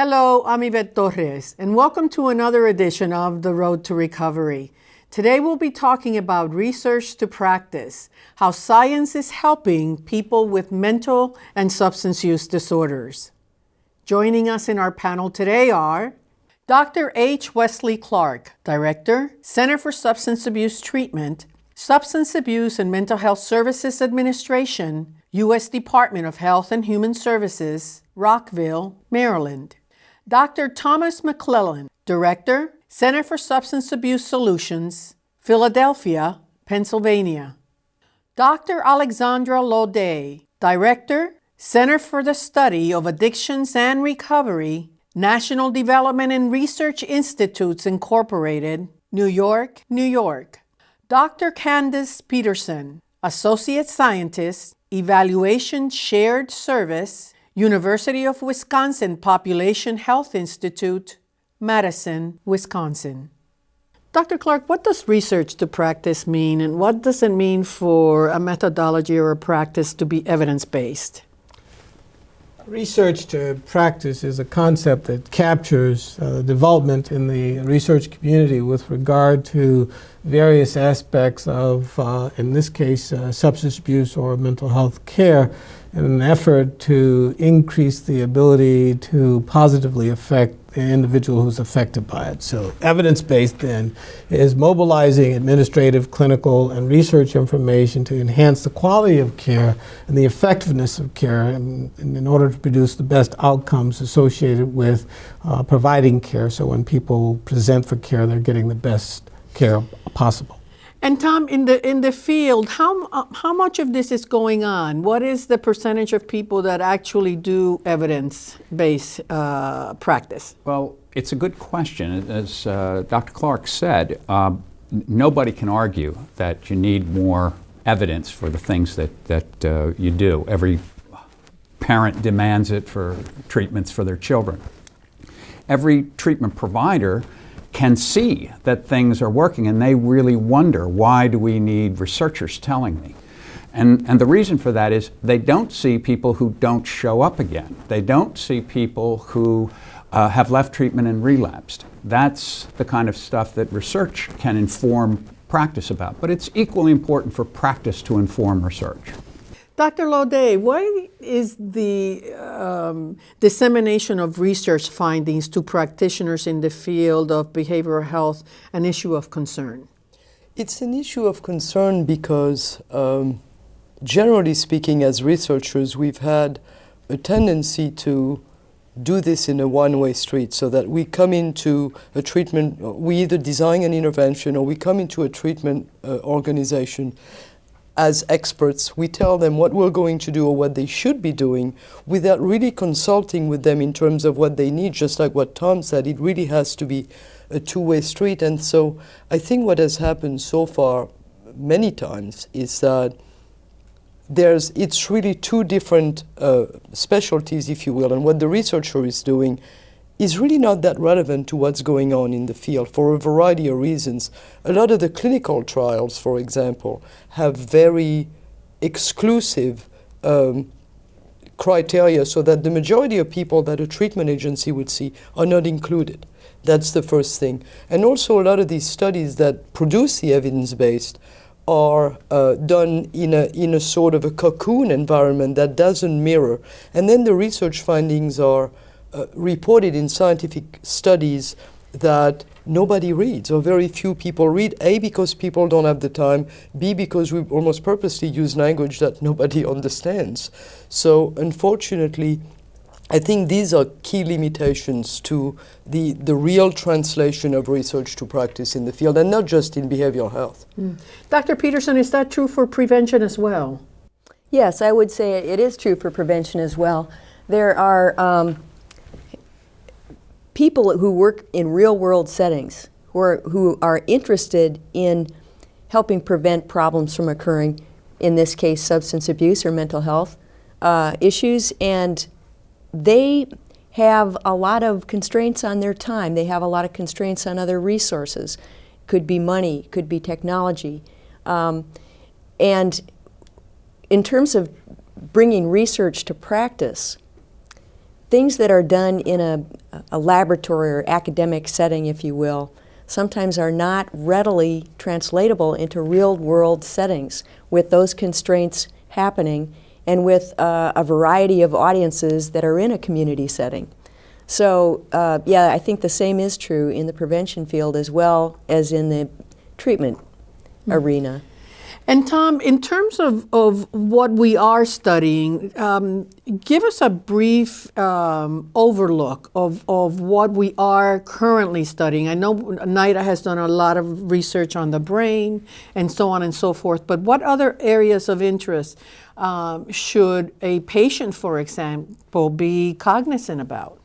Hello, I'm Yvette Torres, and welcome to another edition of The Road to Recovery. Today we'll be talking about research to practice, how science is helping people with mental and substance use disorders. Joining us in our panel today are Dr. H. Wesley Clark, Director, Center for Substance Abuse Treatment, Substance Abuse and Mental Health Services Administration, U.S. Department of Health and Human Services, Rockville, Maryland. Dr. Thomas McClellan, Director, Center for Substance Abuse Solutions, Philadelphia, Pennsylvania. Dr. Alexandra Laudet, Director, Center for the Study of Addictions and Recovery, National Development and Research Institutes Incorporated, New York, New York. Dr. Candace Peterson, Associate Scientist, Evaluation Shared Service, University of Wisconsin Population Health Institute, Madison, Wisconsin. Dr. Clark, what does research to practice mean, and what does it mean for a methodology or a practice to be evidence-based? Research to practice is a concept that captures uh, development in the research community with regard to various aspects of, uh, in this case, uh, substance abuse or mental health care in an effort to increase the ability to positively affect the individual who's affected by it. So evidence-based then is mobilizing administrative, clinical, and research information to enhance the quality of care and the effectiveness of care in, in order to produce the best outcomes associated with uh, providing care. So when people present for care, they're getting the best care possible. And Tom, in the in the field, how uh, how much of this is going on? What is the percentage of people that actually do evidence-based uh, practice? Well, it's a good question. As uh, Dr. Clark said, um, nobody can argue that you need more evidence for the things that that uh, you do. Every parent demands it for treatments for their children. Every treatment provider can see that things are working and they really wonder why do we need researchers telling me? And, and the reason for that is they don't see people who don't show up again. They don't see people who uh, have left treatment and relapsed. That's the kind of stuff that research can inform practice about. But it's equally important for practice to inform research. Dr. Laudet, why is the um, dissemination of research findings to practitioners in the field of behavioral health an issue of concern? It's an issue of concern because, um, generally speaking, as researchers, we've had a tendency to do this in a one-way street so that we come into a treatment, we either design an intervention or we come into a treatment uh, organization as experts, we tell them what we're going to do or what they should be doing without really consulting with them in terms of what they need, just like what Tom said, it really has to be a two-way street. And so I think what has happened so far many times is that there's, it's really two different uh, specialties, if you will, and what the researcher is doing is really not that relevant to what's going on in the field for a variety of reasons. A lot of the clinical trials, for example, have very exclusive um, criteria so that the majority of people that a treatment agency would see are not included. That's the first thing. And also a lot of these studies that produce the evidence-based are uh, done in a, in a sort of a cocoon environment that doesn't mirror. And then the research findings are uh, reported in scientific studies that nobody reads or very few people read, A, because people don't have the time, B, because we almost purposely use language that nobody understands. So unfortunately, I think these are key limitations to the, the real translation of research to practice in the field, and not just in behavioral health. Mm. Dr. Peterson, is that true for prevention as well? Yes, I would say it is true for prevention as well. There are um, people who work in real world settings, who are, who are interested in helping prevent problems from occurring, in this case substance abuse or mental health uh, issues, and they have a lot of constraints on their time. They have a lot of constraints on other resources. Could be money, could be technology. Um, and in terms of bringing research to practice, things that are done in a, a laboratory or academic setting, if you will, sometimes are not readily translatable into real world settings with those constraints happening and with uh, a variety of audiences that are in a community setting. So, uh, yeah, I think the same is true in the prevention field as well as in the treatment arena. And Tom, in terms of, of what we are studying, um, give us a brief um, overlook of, of what we are currently studying. I know NIDA has done a lot of research on the brain and so on and so forth, but what other areas of interest um, should a patient, for example, be cognizant about?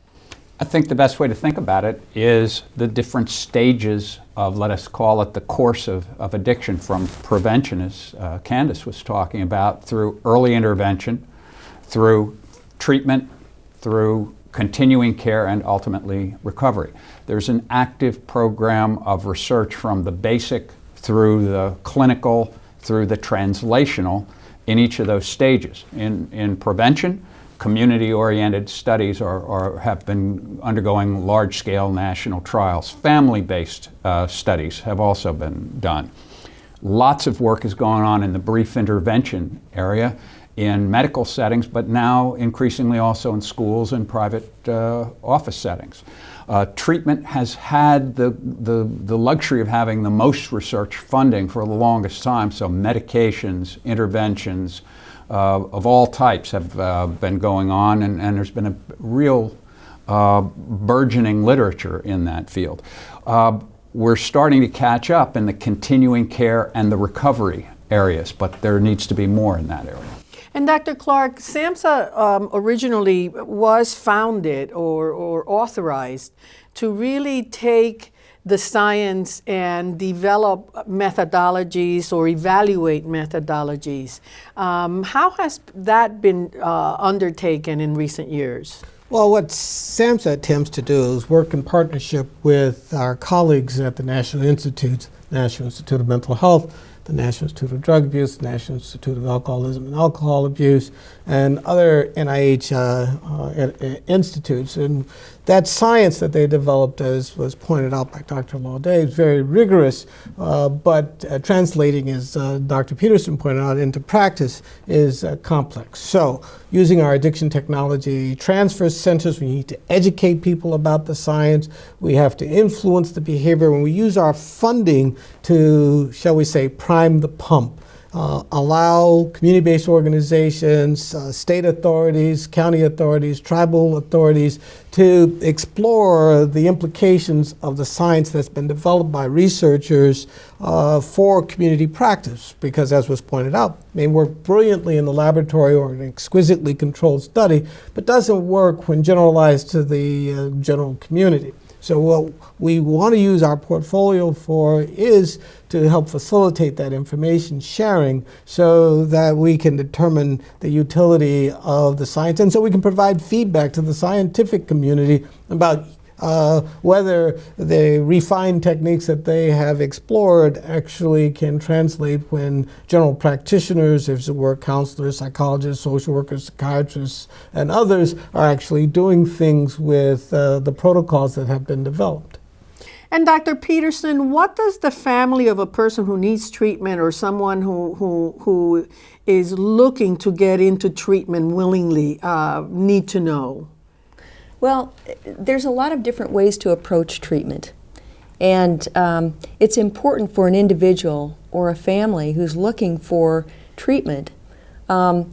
I think the best way to think about it is the different stages of, let us call it, the course of, of addiction from prevention, as uh, Candace was talking about, through early intervention, through treatment, through continuing care, and ultimately recovery. There's an active program of research from the basic through the clinical, through the translational in each of those stages. In, in prevention, community-oriented studies are, are, have been undergoing large-scale national trials. Family-based uh, studies have also been done. Lots of work is going on in the brief intervention area in medical settings, but now increasingly also in schools and private uh, office settings. Uh, treatment has had the, the, the, luxury of having the most research funding for the longest time, so medications, interventions, of all types have uh, been going on, and, and, there's been a real uh, burgeoning literature in that field. Uh, we're starting to catch up in the continuing care and the recovery areas, but there needs to be more in that area. And Dr. Clark, SAMHSA um, originally was founded or, or authorized to really take the science and develop methodologies or evaluate methodologies. Um, how has that been uh, undertaken in recent years? Well, what SAMHSA attempts to do is work in partnership with our colleagues at the National Institute, National Institute of Mental Health, the National Institute of Drug Abuse, the National Institute of Alcoholism and Alcohol Abuse, and other NIH uh, uh, institutes. And that science that they developed, as was pointed out by Dr. Laudet, is very rigorous, uh, but uh, translating, as uh, Dr. Peterson pointed out, into practice is uh, complex. So using our addiction technology transfer centers, we need to educate people about the science. We have to influence the behavior. When we use our funding to, shall we say, prime the pump, uh, allow community-based organizations, uh, state authorities, county authorities, tribal authorities to explore the implications of the science that's been developed by researchers uh, for community practice. Because as was pointed out, may work brilliantly in the laboratory or an exquisitely controlled study, but doesn't work when generalized to the uh, general community. So what we want to use our portfolio for is to help facilitate that information sharing so that we can determine the utility of the science and so we can provide feedback to the scientific community about uh, whether the refined techniques that they have explored actually can translate when general practitioners, if it were counselors, psychologists, social workers, psychiatrists, and others are actually doing things with uh, the protocols that have been developed. And Dr. Peterson, what does the family of a person who needs treatment or someone who, who, who is looking to get into treatment willingly uh, need to know? Well, there's a lot of different ways to approach treatment. And um, it's important for an individual or a family who's looking for treatment um,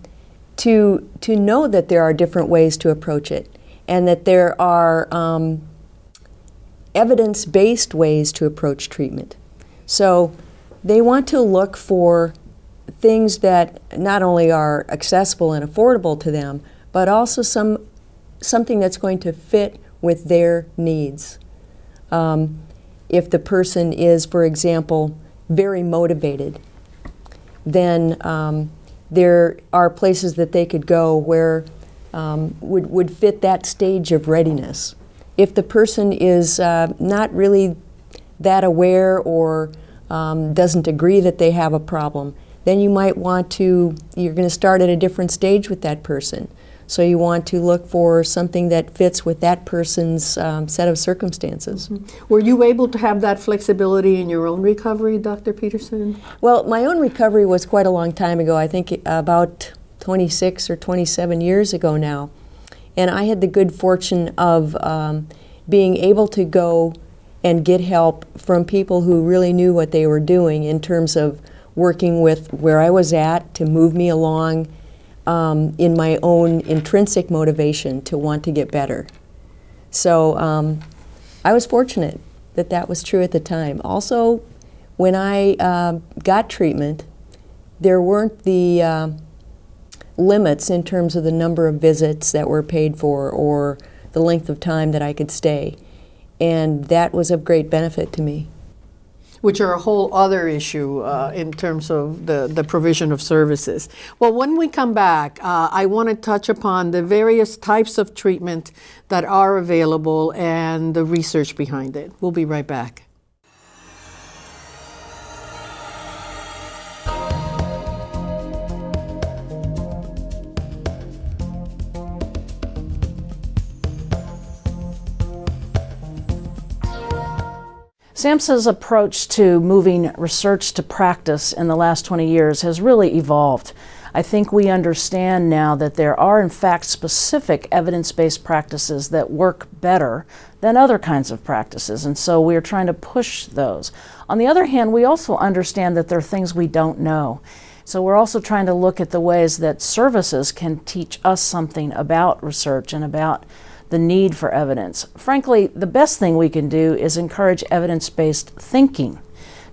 to, to know that there are different ways to approach it and that there are um, evidence-based ways to approach treatment. So they want to look for things that not only are accessible and affordable to them, but also some something that's going to fit with their needs. Um, if the person is, for example, very motivated, then um, there are places that they could go where um, would, would fit that stage of readiness. If the person is uh, not really that aware or um, doesn't agree that they have a problem, then you might want to, you're going to start at a different stage with that person. So you want to look for something that fits with that person's um, set of circumstances. Were you able to have that flexibility in your own recovery, Dr. Peterson? Well, my own recovery was quite a long time ago. I think about 26 or 27 years ago now. And I had the good fortune of um, being able to go and get help from people who really knew what they were doing in terms of working with where I was at to move me along um, in my own intrinsic motivation to want to get better. So um, I was fortunate that that was true at the time. Also, when I uh, got treatment, there weren't the uh, limits in terms of the number of visits that were paid for or the length of time that I could stay. And that was of great benefit to me. Which are a whole other issue uh, in terms of the, the provision of services. Well, when we come back, uh, I want to touch upon the various types of treatment that are available and the research behind it. We'll be right back. SAMHSA's approach to moving research to practice in the last 20 years has really evolved. I think we understand now that there are, in fact, specific evidence based practices that work better than other kinds of practices, and so we're trying to push those. On the other hand, we also understand that there are things we don't know. So we're also trying to look at the ways that services can teach us something about research and about the need for evidence. Frankly, the best thing we can do is encourage evidence based thinking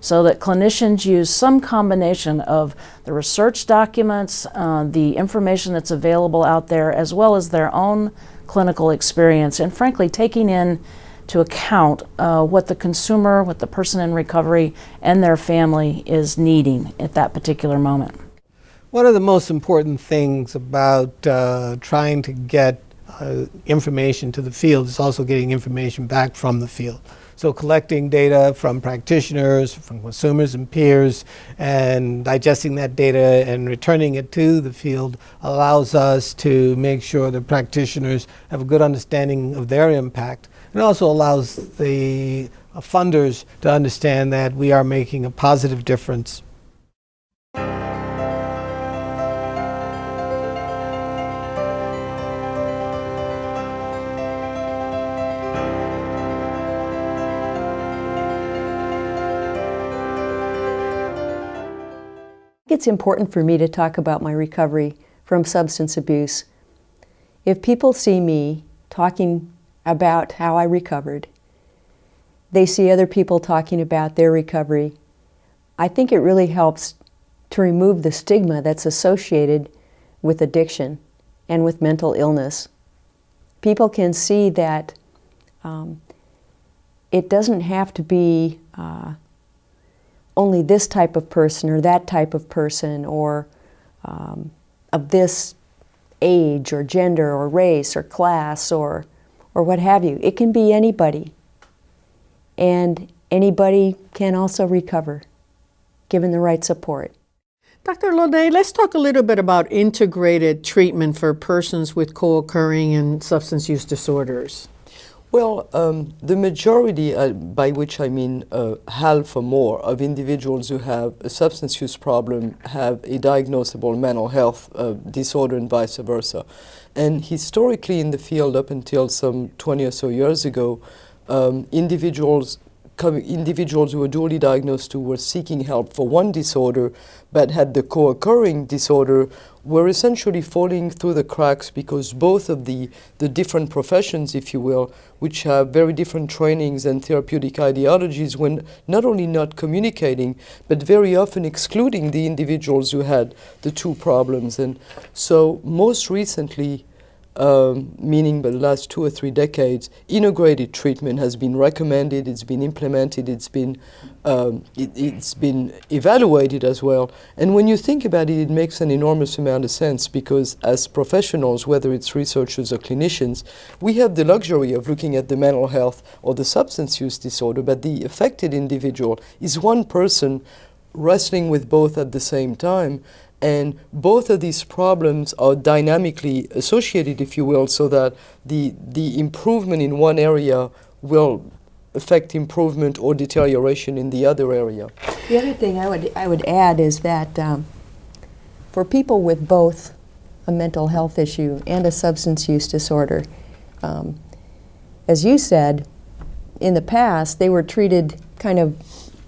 so that clinicians use some combination of the research documents, uh, the information that's available out there, as well as their own clinical experience, and frankly, taking in to account uh, what the consumer, what the person in recovery, and their family is needing at that particular moment. One of the most important things about uh, trying to get uh, information to the field it's also getting information back from the field. So collecting data from practitioners, from consumers and peers, and digesting that data and returning it to the field allows us to make sure that practitioners have a good understanding of their impact. It also allows the uh, funders to understand that we are making a positive difference It's important for me to talk about my recovery from substance abuse. If people see me talking about how I recovered, they see other people talking about their recovery, I think it really helps to remove the stigma that's associated with addiction and with mental illness. People can see that um, it doesn't have to be uh, only this type of person or that type of person or um, of this age or gender or race or class or, or what have you. It can be anybody. And anybody can also recover given the right support. Dr. Laudet, let's talk a little bit about integrated treatment for persons with co occurring and substance use disorders. Well, um, the majority, uh, by which I mean uh, half or more, of individuals who have a substance use problem have a diagnosable mental health uh, disorder and vice versa. And historically in the field, up until some 20 or so years ago, um, individuals individuals who were dually diagnosed who were seeking help for one disorder but had the co-occurring disorder were essentially falling through the cracks because both of the, the different professions, if you will, which have very different trainings and therapeutic ideologies, were not only not communicating, but very often excluding the individuals who had the two problems. And so most recently, um, meaning the last two or three decades, integrated treatment has been recommended, it's been implemented, it's been, um, it, has been evaluated as well. And when you think about it, it makes an enormous amount of sense because as professionals, whether it's researchers or clinicians, we have the luxury of looking at the mental health or the substance use disorder, but the affected individual is one person wrestling with both at the same time And both of these problems are dynamically associated, if you will, so that the, the improvement in one area will affect improvement or deterioration in the other area. The other thing I would, I would add is that um, for people with both a mental health issue and a substance use disorder, um, as you said, in the past, they were treated kind of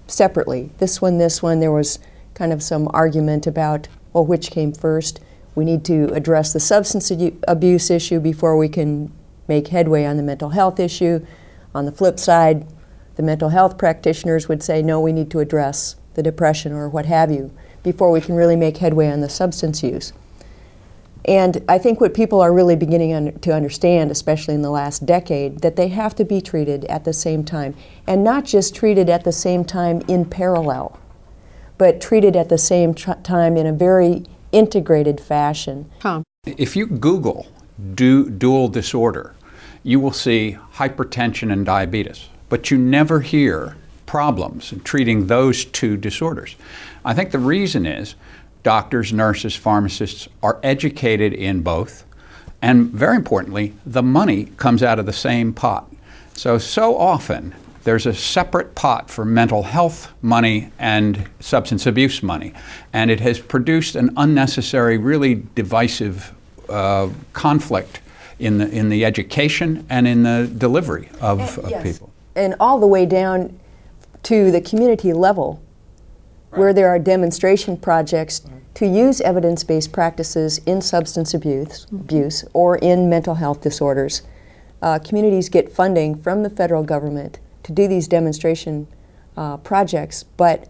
separately. This one, this one, there was kind of some argument about, well, which came first. We need to address the substance abuse issue before we can make headway on the mental health issue. On the flip side, the mental health practitioners would say, no, we need to address the depression or what have you before we can really make headway on the substance use. And I think what people are really beginning un to understand, especially in the last decade, that they have to be treated at the same time. And not just treated at the same time in parallel, but treated at the same time in a very integrated fashion. Tom. If you Google du dual disorder, you will see hypertension and diabetes, but you never hear problems in treating those two disorders. I think the reason is doctors, nurses, pharmacists are educated in both. And very importantly, the money comes out of the same pot. So, so often there's a separate pot for mental health money and substance abuse money. And it has produced an unnecessary, really divisive uh, conflict in the, in the education and in the delivery of, and, of yes. people. And all the way down to the community level where there are demonstration projects to use evidence-based practices in substance abuse, abuse or in mental health disorders. Uh, communities get funding from the federal government to do these demonstration uh, projects, but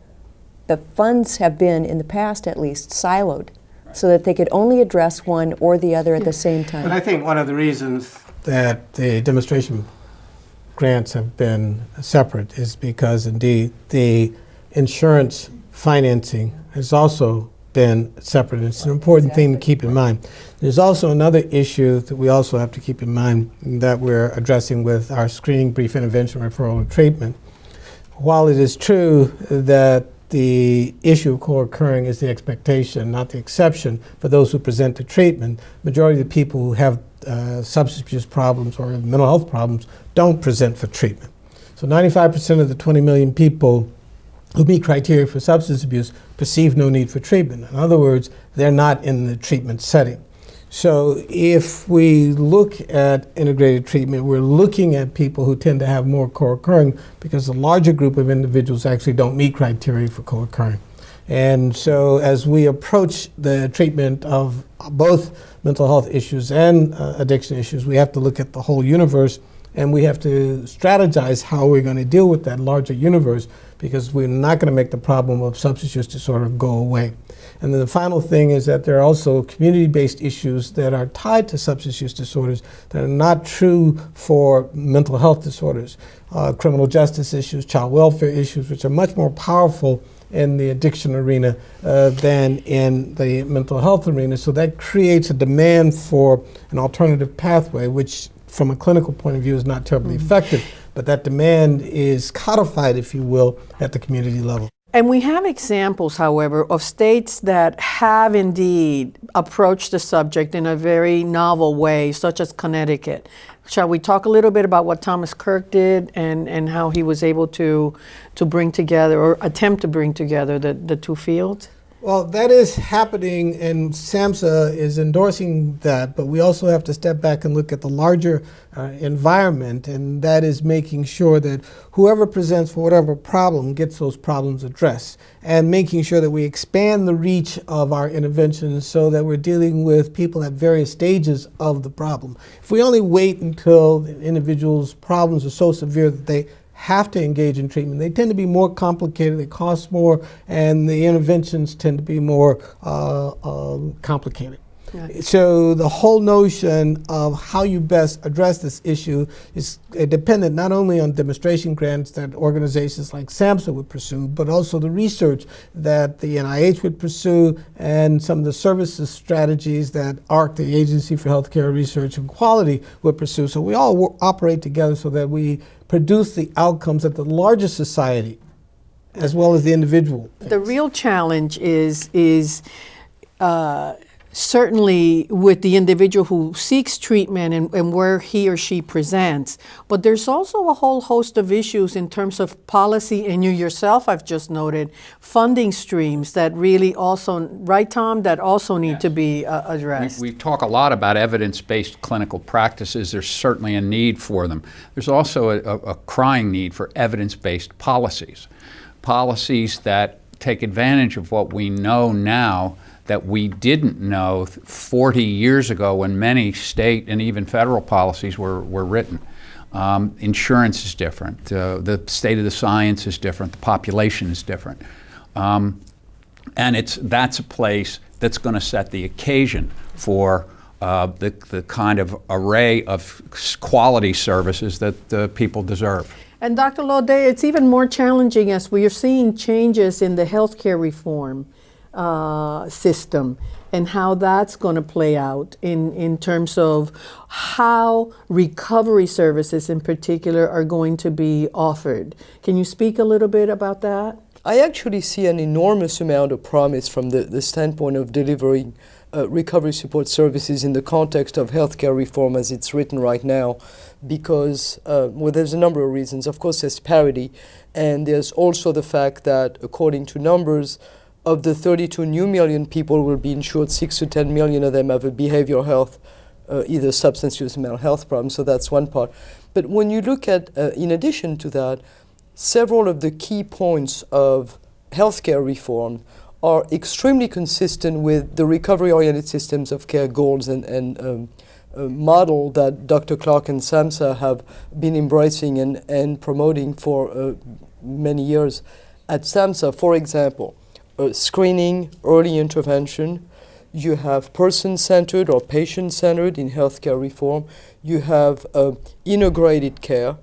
the funds have been, in the past at least, siloed so that they could only address one or the other at the same time. But I think one of the reasons that the demonstration grants have been separate is because indeed the insurance financing has also been separate. It's an important thing to keep in mind. There's also another issue that we also have to keep in mind that we're addressing with our screening, brief intervention, referral, and treatment. While it is true that the issue of co-occurring is the expectation, not the exception, for those who present to treatment, majority of the people who have uh, substance abuse problems or mental health problems don't present for treatment. So 95% of the 20 million people who meet criteria for substance abuse perceive no need for treatment. In other words, they're not in the treatment setting. So if we look at integrated treatment, we're looking at people who tend to have more co-occurring because the larger group of individuals actually don't meet criteria for co-occurring. And so as we approach the treatment of both mental health issues and uh, addiction issues, we have to look at the whole universe and we have to strategize how we're going to deal with that larger universe because we're not going to make the problem of substance use disorder go away. And then the final thing is that there are also community-based issues that are tied to substance use disorders that are not true for mental health disorders. Uh, criminal justice issues, child welfare issues, which are much more powerful in the addiction arena uh, than in the mental health arena. So that creates a demand for an alternative pathway, which from a clinical point of view is not terribly mm -hmm. effective but that demand is codified, if you will, at the community level. And we have examples, however, of states that have indeed approached the subject in a very novel way, such as Connecticut. Shall we talk a little bit about what Thomas Kirk did and, and how he was able to, to bring together or attempt to bring together the, the two fields? Well, that is happening, and SAMHSA is endorsing that, but we also have to step back and look at the larger uh, environment, and that is making sure that whoever presents for whatever problem gets those problems addressed, and making sure that we expand the reach of our interventions so that we're dealing with people at various stages of the problem. If we only wait until individual's problems are so severe that they have to engage in treatment. They tend to be more complicated, they cost more, and the interventions tend to be more uh, uh, complicated. So the whole notion of how you best address this issue is uh, dependent not only on demonstration grants that organizations like SAMHSA would pursue, but also the research that the NIH would pursue and some of the services strategies that AHRQ, the Agency for Healthcare Research and Quality, would pursue. So we all operate together so that we produce the outcomes that the larger society as well as the individual. The real challenge is, is uh, certainly with the individual who seeks treatment and, and where he or she presents. But there's also a whole host of issues in terms of policy, and you yourself, I've just noted, funding streams that really also, right, Tom, that also need to be uh, addressed. We, we talk a lot about evidence-based clinical practices. There's certainly a need for them. There's also a, a, a crying need for evidence-based policies, policies that take advantage of what we know now that we didn't know 40 years ago when many state and even federal policies were, were written. Um, insurance is different. Uh, the state of the science is different. The population is different. Um, and it's, that's a place that's going to set the occasion for uh, the, the kind of array of quality services that uh, people deserve. And Dr. Laudet, it's even more challenging as we are seeing changes in the healthcare reform uh, system and how that's going to play out in, in terms of how recovery services in particular are going to be offered. Can you speak a little bit about that? I actually see an enormous amount of promise from the, the standpoint of delivering uh, recovery support services in the context of healthcare reform as it's written right now because uh, well there's a number of reasons of course there's parity and there's also the fact that according to numbers of the 32 new million people will be insured, 6 to 10 million of them have a behavioral health, uh, either substance use mental health problem. So that's one part. But when you look at, uh, in addition to that, several of the key points of healthcare reform are extremely consistent with the recovery-oriented systems of care goals and, and um, uh, model that Dr. Clark and SAMHSA have been embracing and, and promoting for uh, many years. At SAMHSA, for example, uh, screening, early intervention. You have person-centered or patient-centered in healthcare reform. You have uh, integrated care,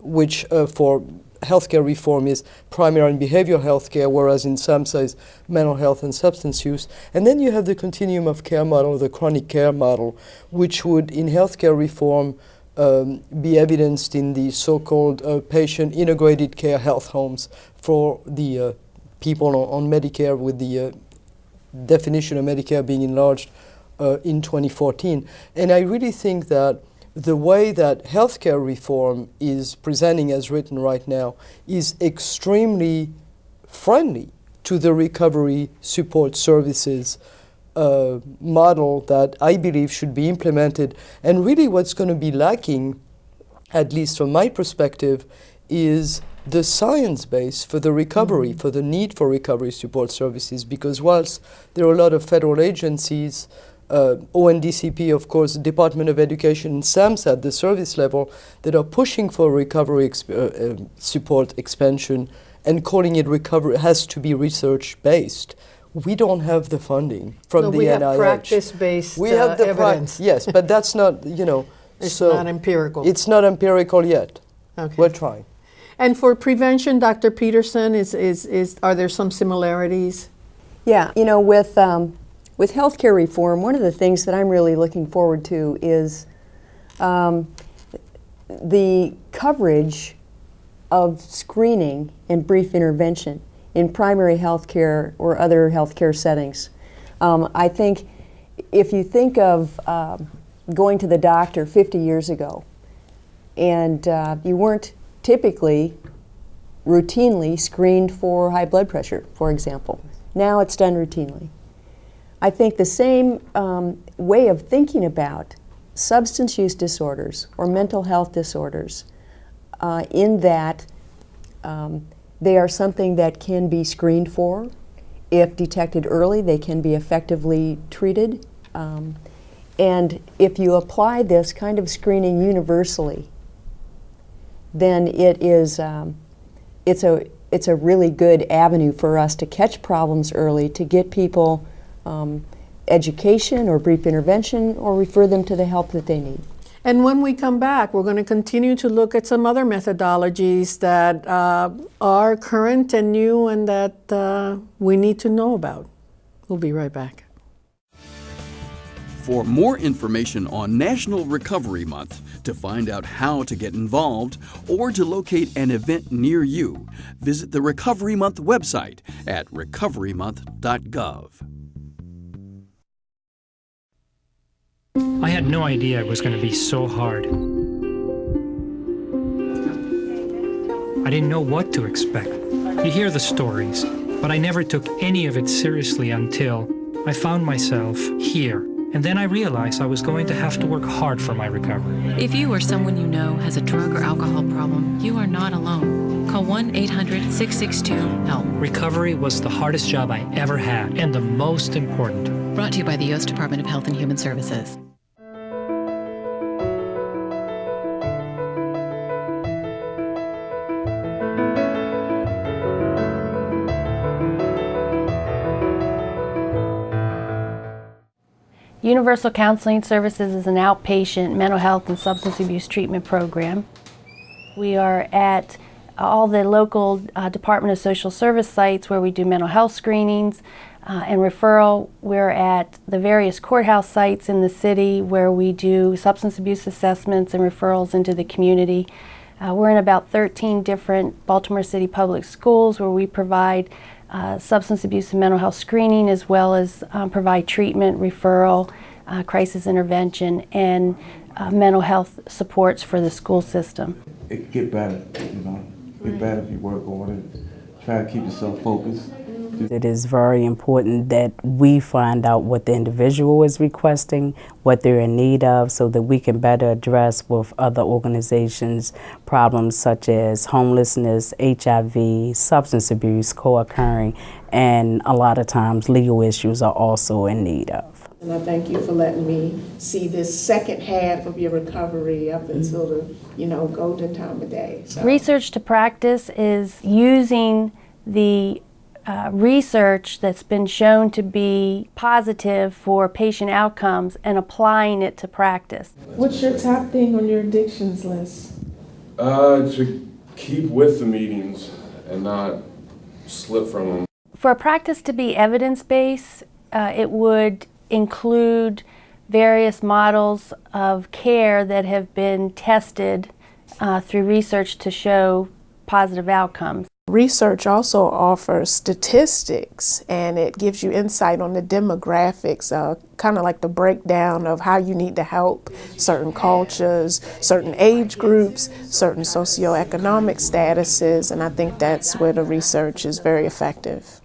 which uh, for healthcare reform is primary and behavioral healthcare, whereas in SAMHSA is mental health and substance use. And then you have the continuum of care model, the chronic care model, which would, in healthcare reform, um, be evidenced in the so-called uh, patient integrated care health homes for the uh, people on, on Medicare with the uh, definition of Medicare being enlarged uh, in 2014. And I really think that the way that healthcare reform is presenting as written right now is extremely friendly to the recovery support services uh, model that I believe should be implemented. And really what's going to be lacking, at least from my perspective, is the science base for the recovery, mm -hmm. for the need for recovery support services, because whilst there are a lot of federal agencies, uh, ONDCP, of course, Department of Education, and SAMHSA at the service level that are pushing for recovery exp uh, uh, support expansion and calling it recovery has to be research based. We don't have the funding from no, the we NIH. Have practice-based we have the uh, evidence. yes, but that's not you know. it's so not empirical. It's not empirical yet. Okay. We're trying. And for prevention, Dr. Peterson, is, is, is, are there some similarities? Yeah, you know, with, um, with healthcare reform, one of the things that I'm really looking forward to is um, the coverage of screening and brief intervention in primary healthcare or other healthcare settings. Um, I think if you think of uh, going to the doctor 50 years ago and uh, you weren't typically routinely screened for high blood pressure, for example. Now it's done routinely. I think the same um, way of thinking about substance use disorders or mental health disorders uh, in that um, they are something that can be screened for. If detected early, they can be effectively treated. Um, and if you apply this kind of screening universally then it is um, it's a it's a really good avenue for us to catch problems early, to get people um, education or brief intervention, or refer them to the help that they need. And when we come back, we're going to continue to look at some other methodologies that uh, are current and new and that uh, we need to know about. We'll be right back. For more information on National Recovery Month, to find out how to get involved or to locate an event near you, visit the Recovery Month website at recoverymonth.gov. I had no idea it was going to be so hard. I didn't know what to expect. You hear the stories, but I never took any of it seriously until I found myself here and then I realized I was going to have to work hard for my recovery. If you or someone you know has a drug or alcohol problem, you are not alone. Call 1 800 662 HELP. Recovery was the hardest job I ever had and the most important. Brought to you by the U.S. Department of Health and Human Services. Universal Counseling Services is an outpatient mental health and substance abuse treatment program. We are at all the local uh, Department of Social Service sites where we do mental health screenings uh, and referral. We're at the various courthouse sites in the city where we do substance abuse assessments and referrals into the community. Uh, we're in about 13 different Baltimore City public schools where we provide uh, substance abuse and mental health screening as well as um, provide treatment, referral, uh, crisis intervention, and uh, mental health supports for the school system. It get better, you know. Get better if you work on it. Try to keep yourself focused. It is very important that we find out what the individual is requesting, what they're in need of, so that we can better address with other organizations problems such as homelessness, HIV, substance abuse co-occurring, and a lot of times legal issues are also in need of. And I thank you for letting me see this second half of your recovery up until the, you know, golden time of day. So. Research to practice is using the uh, research that's been shown to be positive for patient outcomes and applying it to practice. What's your top thing on your addictions list? Uh, to keep with the meetings and not slip from them. For a practice to be evidence-based, uh, it would include various models of care that have been tested uh, through research to show positive outcomes. Research also offers statistics and it gives you insight on the demographics, uh, kind of like the breakdown of how you need to help certain cultures, certain age groups, certain socioeconomic statuses, and I think that's where the research is very effective.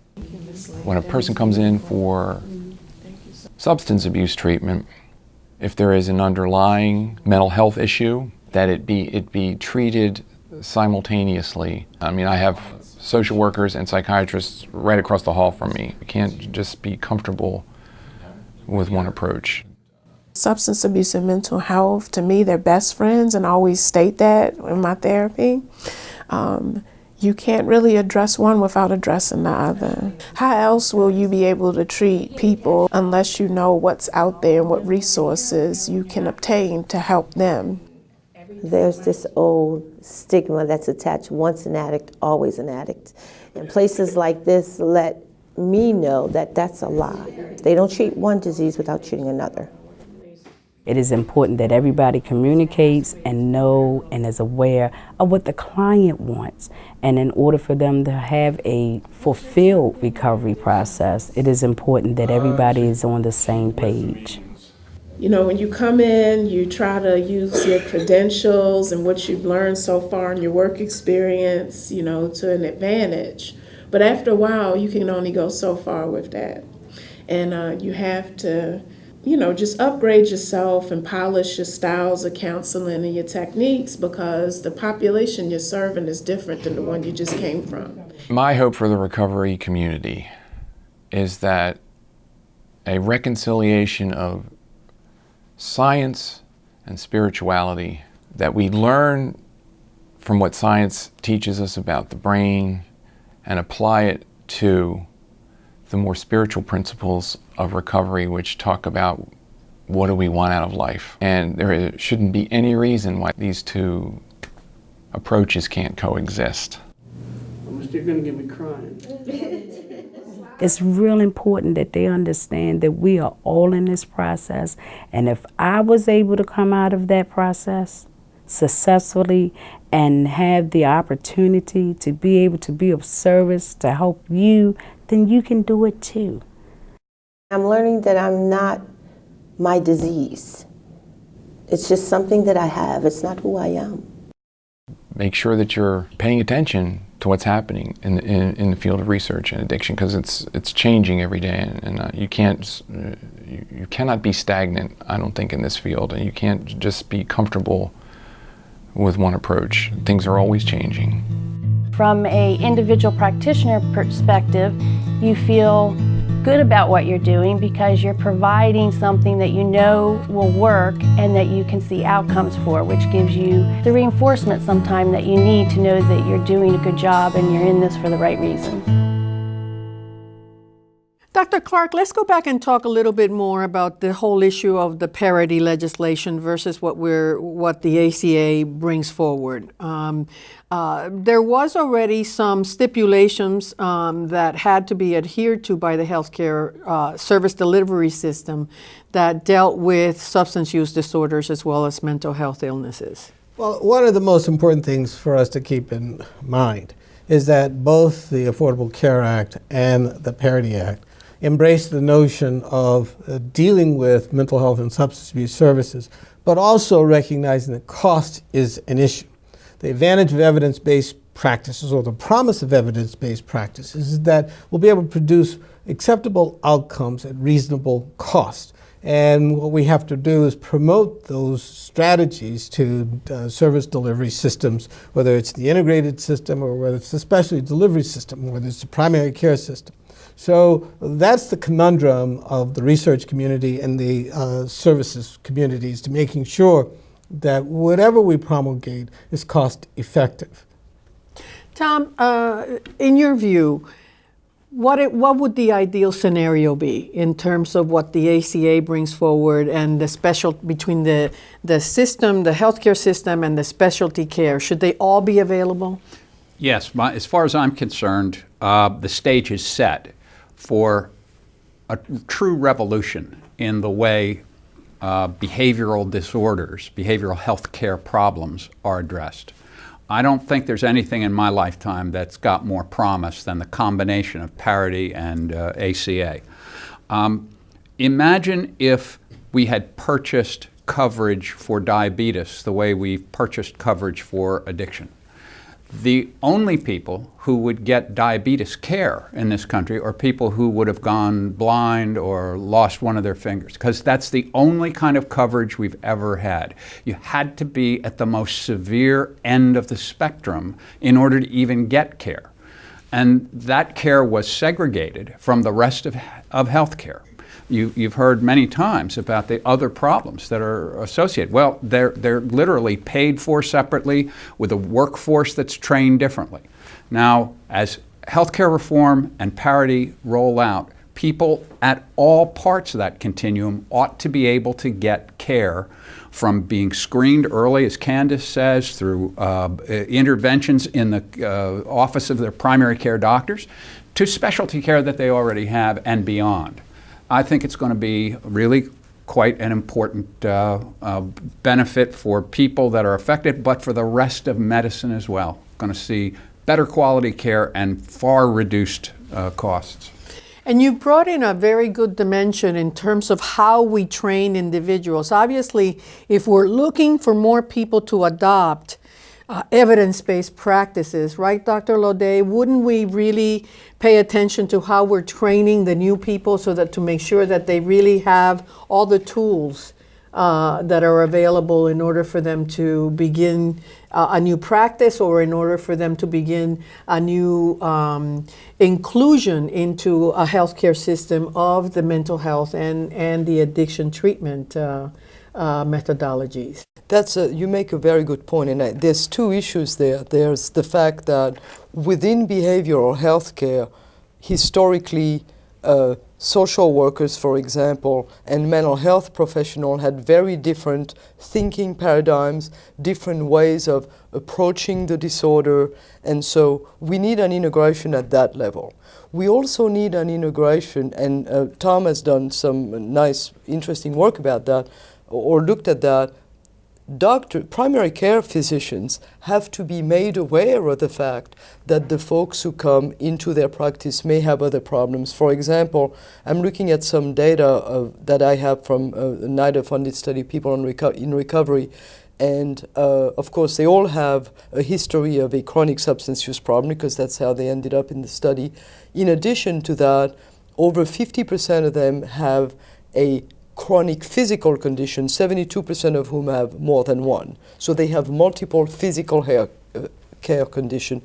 When a person comes in for substance abuse treatment, if there is an underlying mental health issue, that it be, it be treated simultaneously. I mean, I have social workers and psychiatrists right across the hall from me. You can't just be comfortable with one approach. Substance abuse and mental health, to me, they're best friends, and I always state that in my therapy. Um, you can't really address one without addressing the other. How else will you be able to treat people unless you know what's out there and what resources you can obtain to help them? There's this old stigma that's attached once an addict, always an addict. And places like this let me know that that's a lie. They don't treat one disease without treating another. It is important that everybody communicates and know and is aware of what the client wants. And in order for them to have a fulfilled recovery process, it is important that everybody is on the same page. You know, when you come in, you try to use your credentials and what you've learned so far in your work experience, you know, to an advantage. But after a while, you can only go so far with that. And uh, you have to, you know, just upgrade yourself and polish your styles of counseling and your techniques because the population you're serving is different than the one you just came from. My hope for the recovery community is that a reconciliation of science and spirituality, that we learn from what science teaches us about the brain and apply it to the more spiritual principles of recovery, which talk about what do we want out of life. And there shouldn't be any reason why these two approaches can't coexist. You're going to get me crying. It's real important that they understand that we are all in this process. And if I was able to come out of that process successfully and have the opportunity to be able to be of service to help you, then you can do it too. I'm learning that I'm not my disease. It's just something that I have. It's not who I am. Make sure that you're paying attention to what's happening in, in, in the field of research and addiction because it's, it's changing every day and, and uh, you, can't, uh, you, you cannot be stagnant, I don't think, in this field and you can't just be comfortable with one approach. Things are always changing. From a individual practitioner perspective, you feel good about what you're doing because you're providing something that you know will work and that you can see outcomes for, which gives you the reinforcement sometime that you need to know that you're doing a good job and you're in this for the right reason. Dr. Clark, let's go back and talk a little bit more about the whole issue of the parity legislation versus what we're what the ACA brings forward. Um, uh, there was already some stipulations um, that had to be adhered to by the healthcare uh, service delivery system that dealt with substance use disorders as well as mental health illnesses. Well, one of the most important things for us to keep in mind is that both the Affordable Care Act and the Parity Act embrace the notion of uh, dealing with mental health and substance abuse services, but also recognizing that cost is an issue. The advantage of evidence-based practices or the promise of evidence-based practices is that we'll be able to produce acceptable outcomes at reasonable cost. And what we have to do is promote those strategies to uh, service delivery systems, whether it's the integrated system or whether it's the specialty delivery system, or whether it's the primary care system. So that's the conundrum of the research community and the uh, services communities to making sure that whatever we promulgate is cost effective. Tom, uh, in your view, what, it, what would the ideal scenario be in terms of what the ACA brings forward and the special between the, the system, the healthcare system, and the specialty care? Should they all be available? Yes, my, as far as I'm concerned, uh, the stage is set for a true revolution in the way uh, behavioral disorders, behavioral health care problems are addressed. I don't think there's anything in my lifetime that's got more promise than the combination of parity and uh, ACA. Um, imagine if we had purchased coverage for diabetes the way we've purchased coverage for addiction the only people who would get diabetes care in this country are people who would have gone blind or lost one of their fingers, because that's the only kind of coverage we've ever had. You had to be at the most severe end of the spectrum in order to even get care. And that care was segregated from the rest of, of health care. You, have heard many times about the other problems that are associated. Well, they're, they're literally paid for separately with a workforce that's trained differently. Now, as healthcare reform and parity roll out, people at all parts of that continuum ought to be able to get care from being screened early, as Candace says, through uh, interventions in the uh, office of their primary care doctors, to specialty care that they already have and beyond. I think it's going to be really quite an important uh, uh, benefit for people that are affected, but for the rest of medicine as well. Going to see better quality care and far reduced uh, costs. And you brought in a very good dimension in terms of how we train individuals. Obviously, if we're looking for more people to adopt uh, evidence-based practices, right, Dr. Laudet? Wouldn't we really pay attention to how we're training the new people so that to make sure that they really have all the tools uh, that are available in order for them to begin uh, a new practice or in order for them to begin a new um, inclusion into a healthcare system of the mental health and, and the addiction treatment uh, uh methodologies. That's a, you make a very good point, and I, there's two issues there. There's the fact that within behavioral health care, historically, uh, social workers, for example, and mental health professionals had very different thinking paradigms, different ways of approaching the disorder, and so we need an integration at that level. We also need an integration, and uh, Tom has done some nice, interesting work about that, or looked at that, doctor, primary care physicians have to be made aware of the fact that the folks who come into their practice may have other problems. For example, I'm looking at some data of, that I have from a NIDA-funded study, people on reco in recovery, and uh, of course they all have a history of a chronic substance use problem because that's how they ended up in the study. In addition to that, over 50% of them have a chronic physical conditions, 72% of whom have more than one. So they have multiple physical hair, uh, care condition.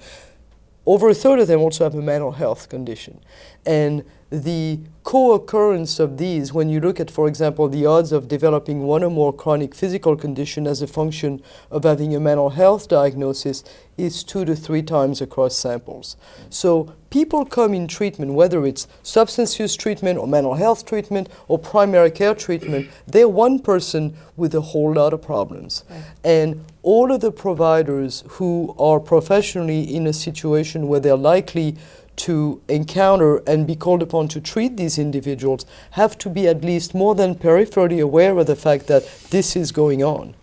Over a third of them also have a mental health condition. And the co-occurrence of these, when you look at, for example, the odds of developing one or more chronic physical condition as a function of having a mental health diagnosis, is two to three times across samples. So people come in treatment, whether it's substance use treatment or mental health treatment or primary care treatment, they're one person with a whole lot of problems. Right. And all of the providers who are professionally in a situation where they're likely to encounter and be called upon to treat these individuals have to be at least more than peripherally aware of the fact that this is going on.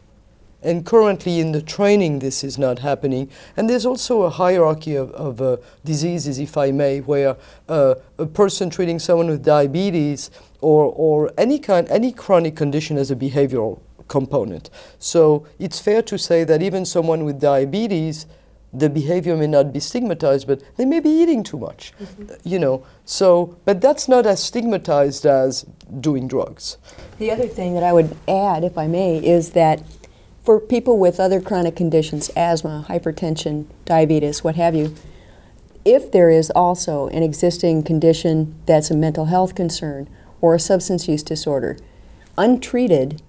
And currently in the training, this is not happening. And there's also a hierarchy of, of uh, diseases, if I may, where uh, a person treating someone with diabetes or, or any, kind, any chronic condition has a behavioral component. So it's fair to say that even someone with diabetes the behavior may not be stigmatized, but they may be eating too much, mm -hmm. you know. So, but that's not as stigmatized as doing drugs. The other thing that I would add, if I may, is that for people with other chronic conditions, asthma, hypertension, diabetes, what have you, if there is also an existing condition that's a mental health concern or a substance use disorder, untreated,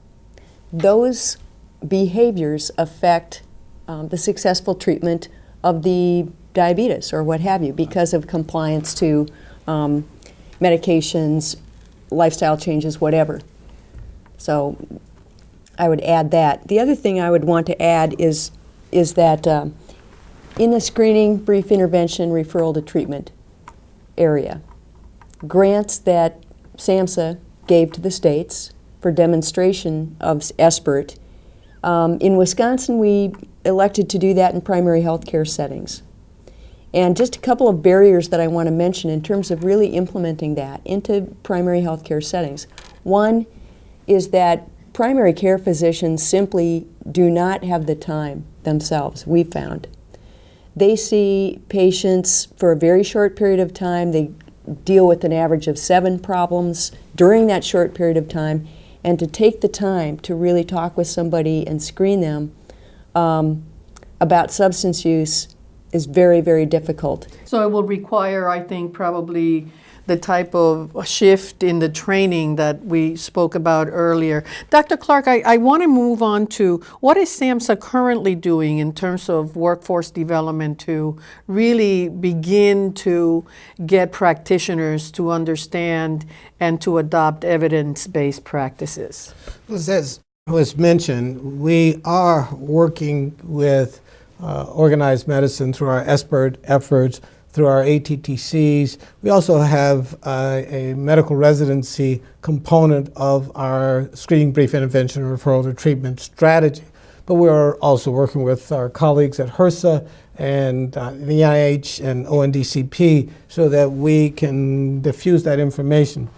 those behaviors affect um, the successful treatment of the diabetes or what have you because of compliance to um, medications, lifestyle changes, whatever. So I would add that. The other thing I would want to add is, is that uh, in the screening, brief intervention, referral to treatment area, grants that SAMHSA gave to the states for demonstration of SBIRT. Um, in Wisconsin, we elected to do that in primary health care settings. And just a couple of barriers that I want to mention in terms of really implementing that into primary health care settings. One is that primary care physicians simply do not have the time themselves, we found. They see patients for a very short period of time. They deal with an average of seven problems during that short period of time. And to take the time to really talk with somebody and screen them um, about substance use is very, very difficult. So it will require, I think, probably the type of shift in the training that we spoke about earlier. Dr. Clark, I, I want to move on to what is SAMHSA currently doing in terms of workforce development to really begin to get practitioners to understand and to adopt evidence-based practices? Well, as was mentioned, we are working with uh, organized medicine through our SBIRT efforts, through our ATTCs. We also have uh, a medical residency component of our screening brief intervention referral to treatment strategy. But we are also working with our colleagues at HRSA and uh, the NIH and ONDCP so that we can diffuse that information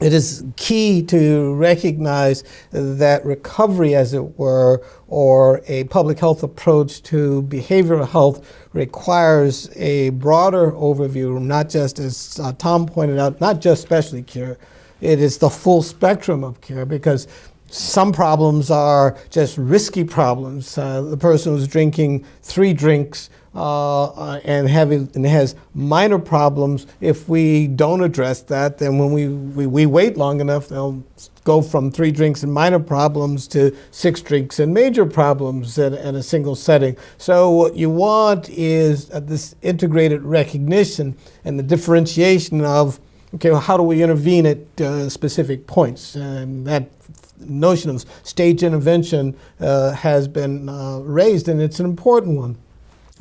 it is key to recognize that recovery, as it were, or a public health approach to behavioral health requires a broader overview, not just, as uh, Tom pointed out, not just specialty care. It is the full spectrum of care because some problems are just risky problems. Uh, the person who's drinking three drinks uh, uh, and, having, and has minor problems, if we don't address that, then when we, we, we, wait long enough, they'll go from three drinks and minor problems to six drinks and major problems in, a single setting. So what you want is uh, this integrated recognition and the differentiation of, okay, well, how do we intervene at uh, specific points? And that notion of stage intervention uh, has been uh, raised, and it's an important one.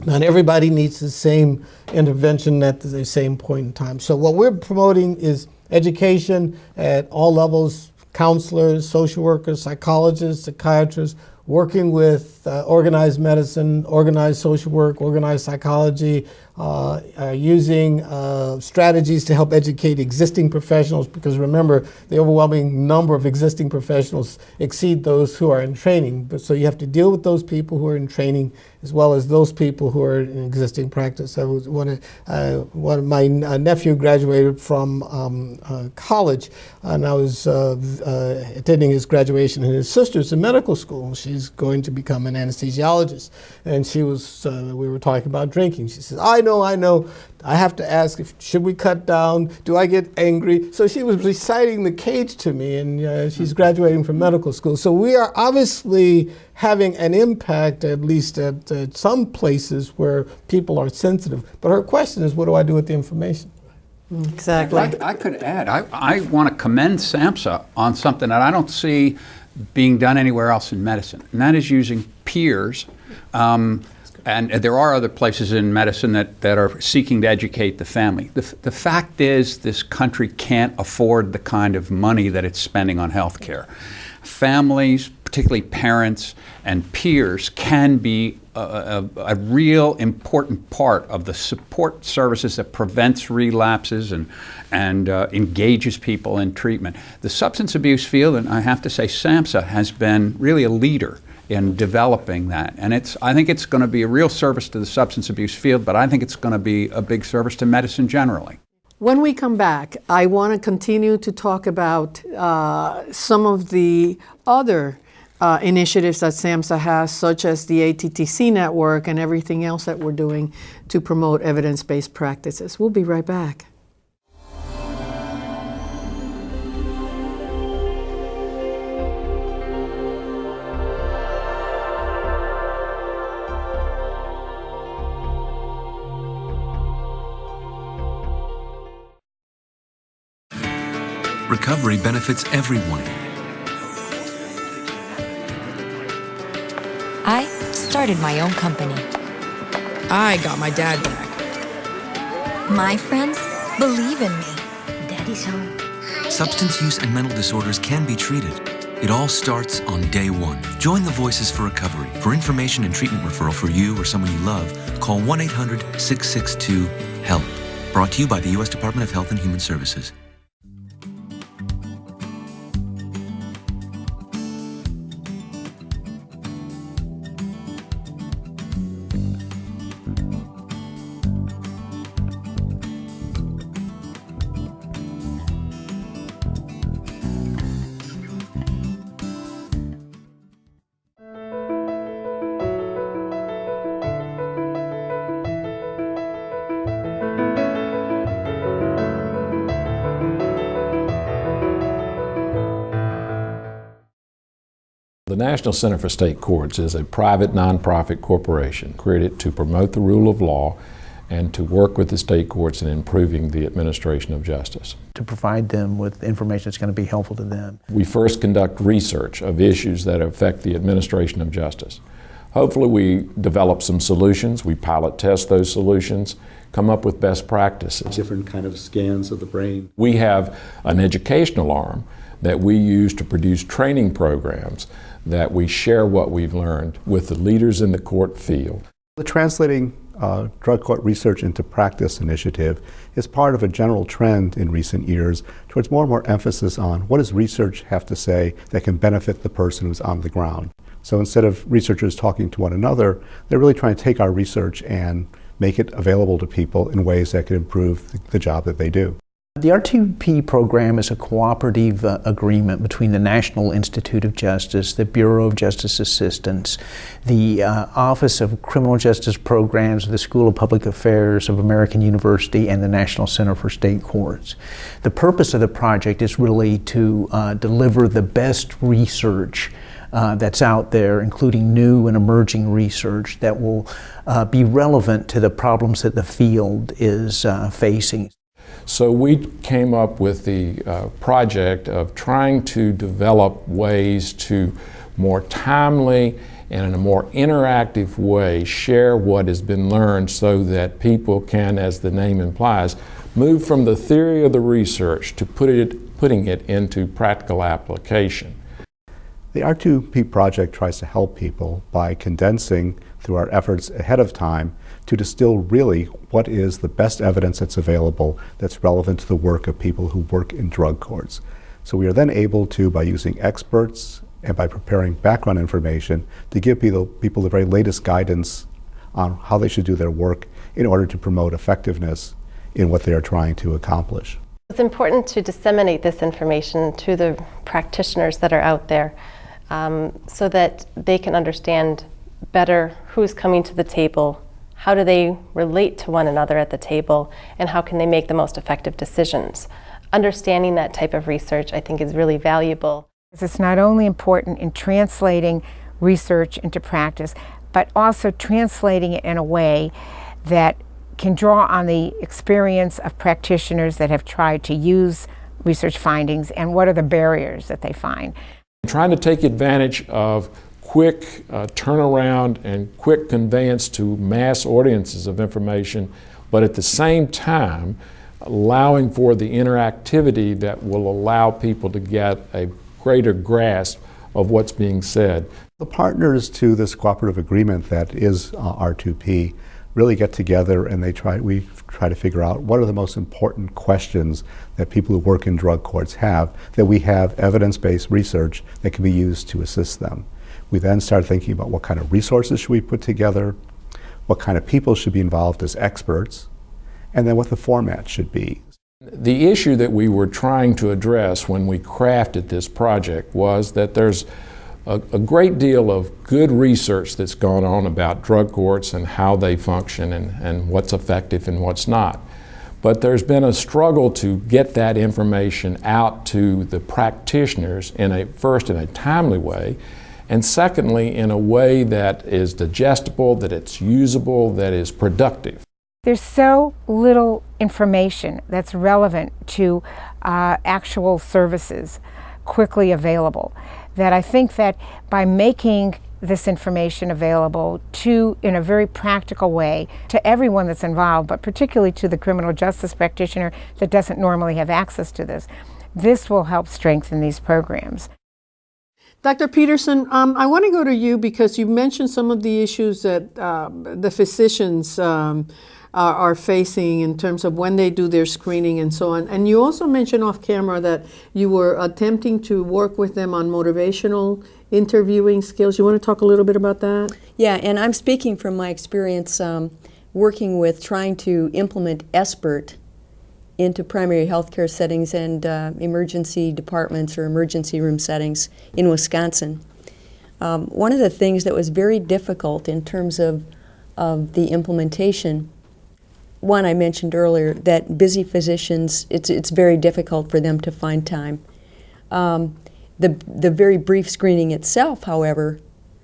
Not everybody needs the same intervention at the same point in time. So what we're promoting is education at all levels, counselors, social workers, psychologists, psychiatrists, working with uh, organized medicine, organized social work, organized psychology, uh, uh, using uh, strategies to help educate existing professionals because remember the overwhelming number of existing professionals exceed those who are in training. But so you have to deal with those people who are in training as well as those people who are in existing practice. I was one of, uh, one of my uh, nephew graduated from um, uh, college and I was attending his graduation and his sister's in medical school. She's going to become an anesthesiologist and she was, we were talking about drinking. She says, I know, I know. I have to ask, if, should we cut down? Do I get angry? So she was reciting the cage to me, and uh, she's graduating from medical school. So we are obviously having an impact, at least at, at some places where people are sensitive. But her question is, what do I do with the information? Exactly. I, I could add, I, I want to commend SAMHSA on something that I don't see being done anywhere else in medicine, and that is using peers um, and there are other places in medicine that, that are seeking to educate the family. The, the fact is, this country can't afford the kind of money that it's spending on health care. Families, particularly parents and peers, can be a, a, a, real important part of the support services that prevents relapses and, and uh, engages people in treatment. The substance abuse field, and I have to say, SAMHSA has been really a leader in developing that. And it's, I think it's going to be a real service to the substance abuse field, but I think it's going to be a big service to medicine generally. When we come back, I want to continue to talk about uh, some of the other uh, initiatives that SAMHSA has, such as the ATTC network and everything else that we're doing to promote evidence-based practices. We'll be right back. Recovery benefits everyone. I started my own company. I got my dad back. My friends believe in me. Daddy's home. Substance use and mental disorders can be treated. It all starts on day one. Join the Voices for Recovery. For information and treatment referral for you or someone you love, call 1 800 662 HELP. Brought to you by the U.S. Department of Health and Human Services. National Center for State Courts is a private nonprofit corporation created to promote the rule of law and to work with the state courts in improving the administration of justice. To provide them with information that's going to be helpful to them. We first conduct research of issues that affect the administration of justice. Hopefully we develop some solutions, we pilot test those solutions, come up with best practices. Different kind of scans of the brain. We have an educational arm that we use to produce training programs that we share what we've learned with the leaders in the court field. The Translating uh, Drug Court Research into Practice initiative is part of a general trend in recent years towards more and more emphasis on what does research have to say that can benefit the person who's on the ground. So instead of researchers talking to one another, they're really trying to take our research and make it available to people in ways that can improve the, the job that they do. The R2P program is a cooperative uh, agreement between the National Institute of Justice, the Bureau of Justice Assistance, the uh, Office of Criminal Justice Programs, the School of Public Affairs of American University, and the National Center for State Courts. The purpose of the project is really to uh, deliver the best research uh, that's out there, including new and emerging research that will uh, be relevant to the problems that the field is uh, facing. So we came up with the uh, project of trying to develop ways to more timely and in a more interactive way share what has been learned so that people can, as the name implies, move from the theory of the research to put it, putting it into practical application. The R2P project tries to help people by condensing through our efforts ahead of time to distill really what is the best evidence that's available that's relevant to the work of people who work in drug courts. So we are then able to, by using experts and by preparing background information, to give people, people the very latest guidance on how they should do their work in order to promote effectiveness in what they are trying to accomplish. It's important to disseminate this information to the practitioners that are out there um, so that they can understand better who's coming to the table, how do they relate to one another at the table, and how can they make the most effective decisions. Understanding that type of research, I think, is really valuable. It's not only important in translating research into practice, but also translating it in a way that can draw on the experience of practitioners that have tried to use research findings and what are the barriers that they find. Trying to take advantage of quick uh, turnaround and quick conveyance to mass audiences of information, but at the same time, allowing for the interactivity that will allow people to get a greater grasp of what's being said. The partners to this cooperative agreement that is uh, R2P really get together and they try, we try to figure out what are the most important questions that people who work in drug courts have, that we have evidence-based research that can be used to assist them. We then start thinking about what kind of resources should we put together, what kind of people should be involved as experts, and then what the format should be. The issue that we were trying to address when we crafted this project was that there's a, a, great deal of good research that's gone on about drug courts and how they function and, and what's effective and what's not. But there's been a struggle to get that information out to the practitioners in a first in a timely way, and secondly in a way that is digestible, that it's usable, that is productive. There's so little information that's relevant to uh, actual services quickly available that I think that by making this information available to, in a very practical way, to everyone that's involved, but particularly to the criminal justice practitioner that doesn't normally have access to this, this will help strengthen these programs. Dr. Peterson, um, I want to go to you because you mentioned some of the issues that uh, the physicians um, are, are, facing in terms of when they do their screening and so on. And you also mentioned off camera that you were attempting to work with them on motivational interviewing skills. You want to talk a little bit about that? Yeah, and I'm speaking from my experience um, working with trying to implement SBIRT into primary health care settings and uh, emergency departments or emergency room settings in Wisconsin. Um, one of the things that was very difficult in terms of, of the implementation one I mentioned earlier, that busy physicians, it's, it's very difficult for them to find time. Um, the, the very brief screening itself, however,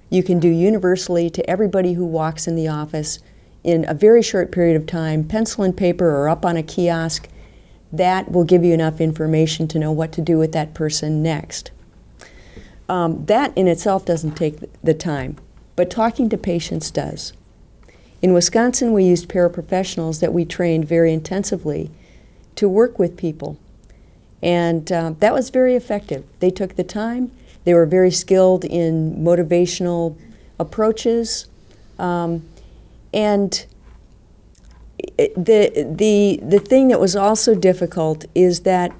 you can do universally to everybody who walks in the office in a very short period of time, pencil and paper or up on a kiosk. That will give you enough information to know what to do with that person next. Um, that in itself doesn't take the time, but talking to patients does. In Wisconsin, we used paraprofessionals that we trained very intensively to work with people. And uh, that was very effective. They took the time. They were very skilled in motivational approaches. Um, and the, the, the thing that was also difficult is that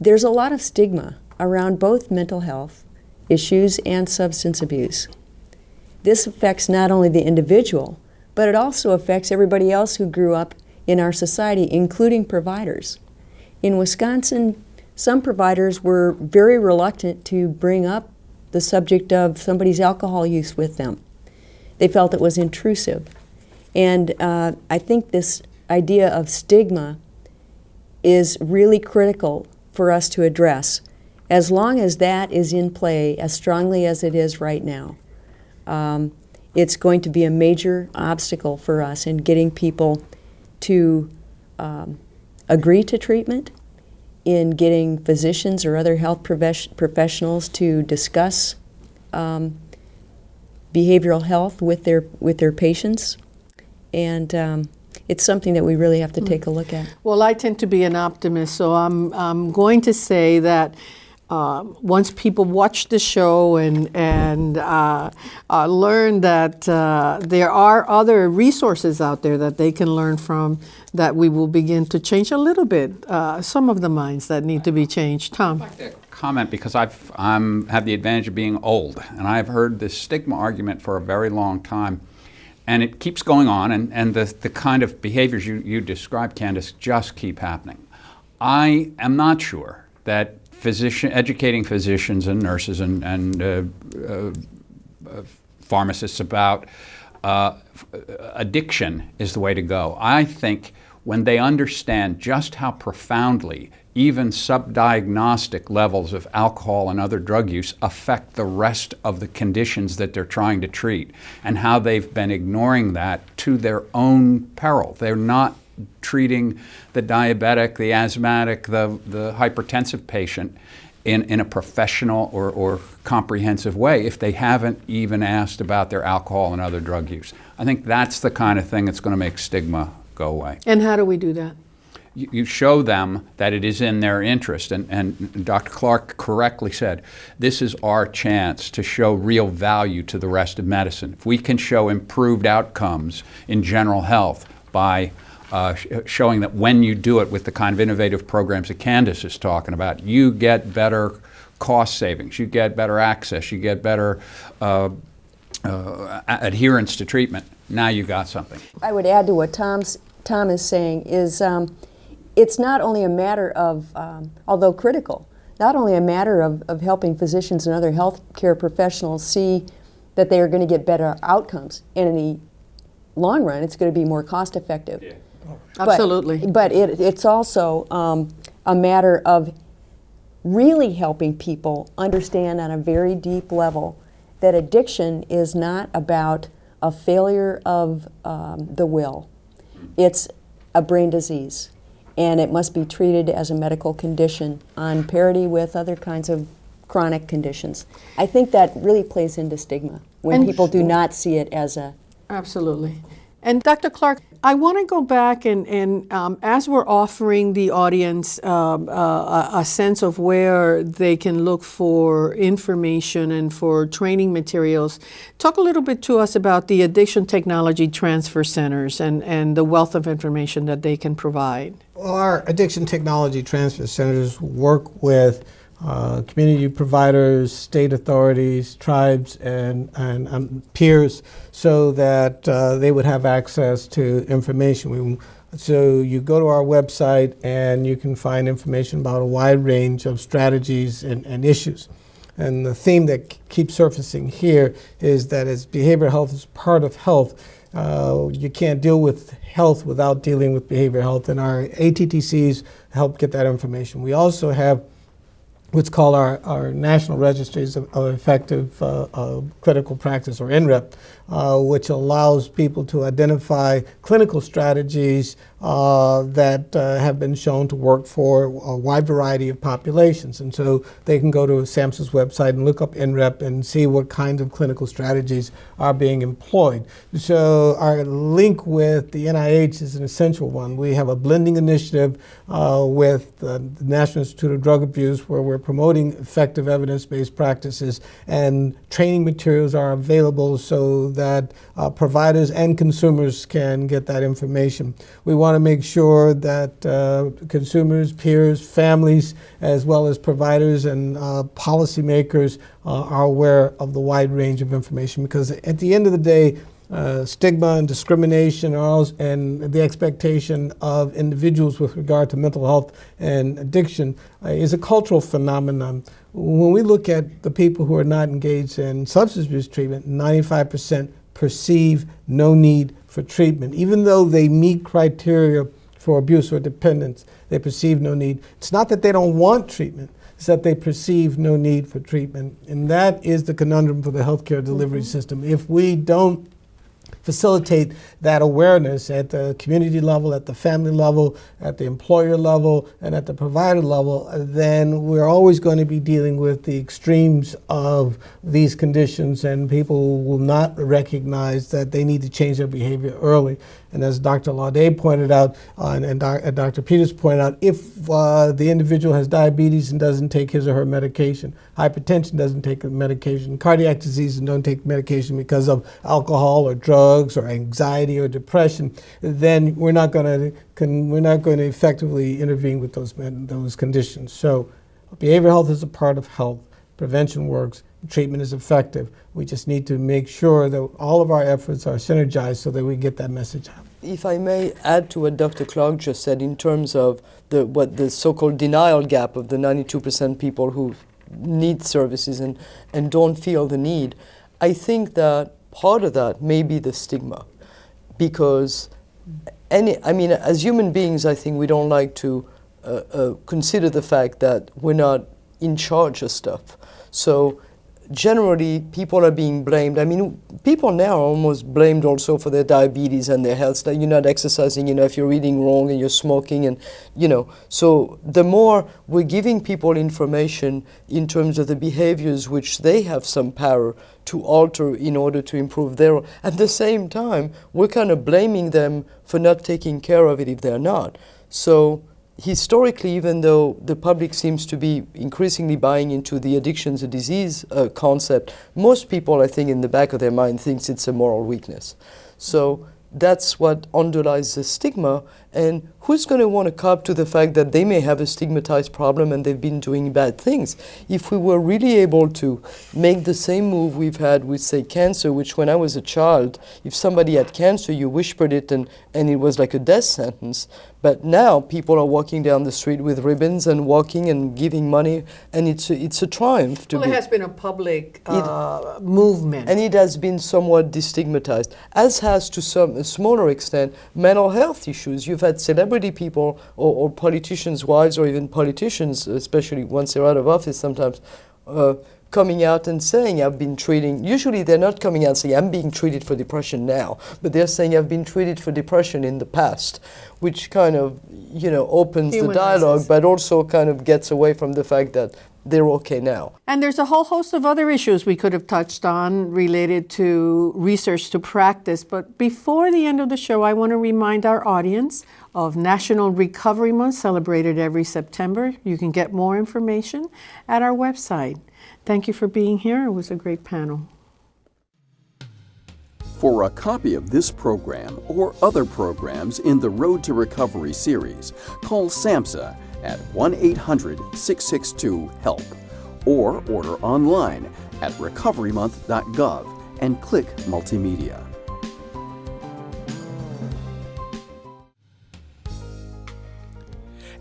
there's a lot of stigma around both mental health issues and substance abuse. This affects not only the individual, but it also affects everybody else who grew up in our society, including providers. In Wisconsin, some providers were very reluctant to bring up the subject of somebody's alcohol use with them. They felt it was intrusive. And uh, I think this idea of stigma is really critical for us to address. As long as that is in play as strongly as it is right now, um, it's going to be a major obstacle for us in getting people to um, agree to treatment, in getting physicians or other health professionals to discuss um, behavioral health with their with their patients, and um, it's something that we really have to take a look at. Well, I tend to be an optimist, so I'm I'm going to say that um, once people watch the show and, and uh, uh, learn that uh, there are other resources out there that they can learn from, that we will begin to change a little bit uh, some of the minds that need to be changed. Tom? comment because I've I'm, have the advantage of being old, and I've heard this stigma argument for a very long time, and it keeps going on, and, and the, the kind of behaviors you, you described, Candace, just keep happening. I am not sure that physician, educating physicians and nurses and, and uh, uh, uh, pharmacists about uh, addiction is the way to go. I think when they understand just how profoundly even subdiagnostic levels of alcohol and other drug use affect the rest of the conditions that they're trying to treat and how they've been ignoring that to their own peril. They're not treating the diabetic, the asthmatic, the, the hypertensive patient in, in a professional or, or comprehensive way if they haven't even asked about their alcohol and other drug use. I think that's the kind of thing that's going to make stigma go away. And how do we do that? You, show them that it is in their interest. And, and Dr. Clark correctly said, this is our chance to show real value to the rest of medicine. If we can show improved outcomes in general health by uh, sh showing that when you do it with the kind of innovative programs that Candace is talking about, you get better cost savings, you get better access, you get better uh, uh, adherence to treatment. Now you got something. I would add to what Tom's, Tom is saying is um, it's not only a matter of, um, although critical, not only a matter of, of helping physicians and other healthcare professionals see that they are going to get better outcomes, and in the long run, it's going to be more cost effective. Yeah. Absolutely. But, but it, it's also um, a matter of really helping people understand on a very deep level that addiction is not about a failure of um, the will. It's a brain disease, and it must be treated as a medical condition on parity with other kinds of chronic conditions. I think that really plays into stigma when And- people do not see it as a Absolutely. And Dr. Clark, I want to go back and, and um, as we're offering the audience um, uh, a, sense of where they can look for information and for training materials, talk a little bit to us about the Addiction Technology Transfer Centers and, and the wealth of information that they can provide. Well, our addiction technology transfer centers work with uh, community providers, state authorities, tribes, and, and um, peers so that uh, they would have access to information. We, so you go to our website and you can find information about a wide range of strategies and, and issues. And the theme that keeps surfacing here is that as behavioral health is part of health, uh, you can't deal with health without dealing with behavioral health, and our ATTCs help get that information. We also have what's called our, our National Registries of, of Effective uh, uh, Clinical Practice, or NREP, uh, which allows people to identify clinical strategies uh, that uh, have been shown to work for a wide variety of populations. And so they can go to SAMHSA's website and look up NREP and see what kinds of clinical strategies are being employed. So our link with the NIH is an essential one. We have a blending initiative uh, with the National Institute of Drug Abuse where we're promoting effective evidence-based practices and training materials are available so that uh, providers and consumers can get that information. We want to make sure that uh, consumers, peers, families, as well as providers and uh, policymakers uh, are aware of the wide range of information because at the end of the day, uh, stigma and discrimination and the expectation of individuals with regard to mental health and addiction uh, is a cultural phenomenon. When we look at the people who are not engaged in substance abuse treatment, 95% perceive no need for treatment. Even though they meet criteria for abuse or dependence, they perceive no need. It's not that they don't want treatment, it's that they perceive no need for treatment. And that is the conundrum for the healthcare delivery system. If we don't facilitate that awareness at the community level, at the family level, at the employer level, and at the provider level, then we're always going to be dealing with the extremes of these conditions, and people will not recognize that they need to change their behavior early. And as Dr. Laudet pointed out, uh, and, and, doc, and, Dr. Peters pointed out, if uh, the individual has diabetes and doesn't take his or her medication, hypertension doesn't take medication, cardiac disease and don't take medication because of alcohol or drugs or anxiety or depression, then we're not going to we're not going to effectively intervene with those those conditions. So, behavioral health is a part of health. Prevention works treatment is effective. We just need to make sure that all of our efforts are synergized so that we get that message out. If I may add to what Dr. Clark just said in terms of the, what the so-called denial gap of the 92% people who need services and, and don't feel the need, I think that part of that may be the stigma because any, I mean, as human beings, I think we don't like to uh, uh, consider the fact that we're not in charge of stuff. So generally people are being blamed. I mean, people now are almost blamed also for their diabetes and their health. That you're not exercising you know, if you're eating wrong and you're smoking, and you know. So the more we're giving people information in terms of the behaviors which they have some power to alter in order to improve their. At the same time, we're kind of blaming them for not taking care of it if they're not. So historically, even though the public seems to be increasingly buying into the addictions a disease uh, concept, most people, I think, in the back of their mind thinks it's a moral weakness. So that's what underlies the stigma. And who's going to want to cop to the fact that they may have a stigmatized problem and they've been doing bad things? If we were really able to make the same move we've had with, say, cancer, which when I was a child, if somebody had cancer, you whispered it and, and it was like a death sentence. But now people are walking down the street with ribbons and walking and giving money, and it's a, it's a triumph. To well, it has been a public uh, it, movement. And it has been somewhat destigmatized, as has to some smaller extent mental health issues. You've had celebrity people or, or politicians' wives, or even politicians, especially once they're out of office sometimes. Uh, coming out and saying I've been treating, usually they're not coming out saying I'm being treated for depression now, but they're saying I've been treated for depression in the past, which kind of, you know, opens Humanizes. the dialogue, but also kind of gets away from the fact that they're okay now. And there's a whole host of other issues we could have touched on related to research to practice. But before the end of the show, I want to remind our audience of National Recovery Month celebrated every September. You can get more information at our website. Thank you for being here. It was a great panel. For a copy of this program or other programs in the Road to Recovery series, call SAMHSA at 1 800 662 HELP or order online at recoverymonth.gov and click Multimedia.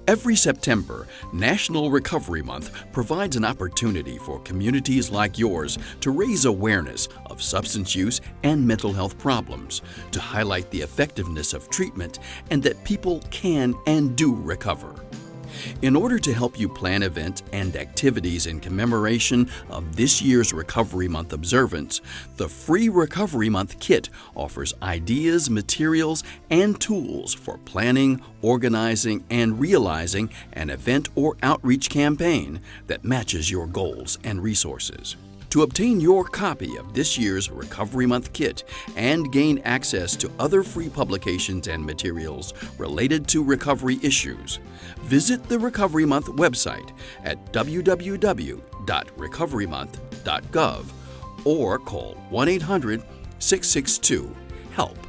Every September, National Recovery Month provides an opportunity for communities like yours to raise awareness of substance use and mental health problems, to highlight the effectiveness of treatment, and that people can and do recover. In order to help you plan events and activities in commemoration of this year's Recovery Month observance, the free Recovery Month kit offers ideas, materials, and tools for planning, organizing, and realizing an event or outreach campaign that matches your goals and resources. To obtain your copy of this year's Recovery Month kit and gain access to other free publications and materials related to recovery issues, visit the Recovery Month website at www.recoverymonth.gov or call 1 800 662 HELP.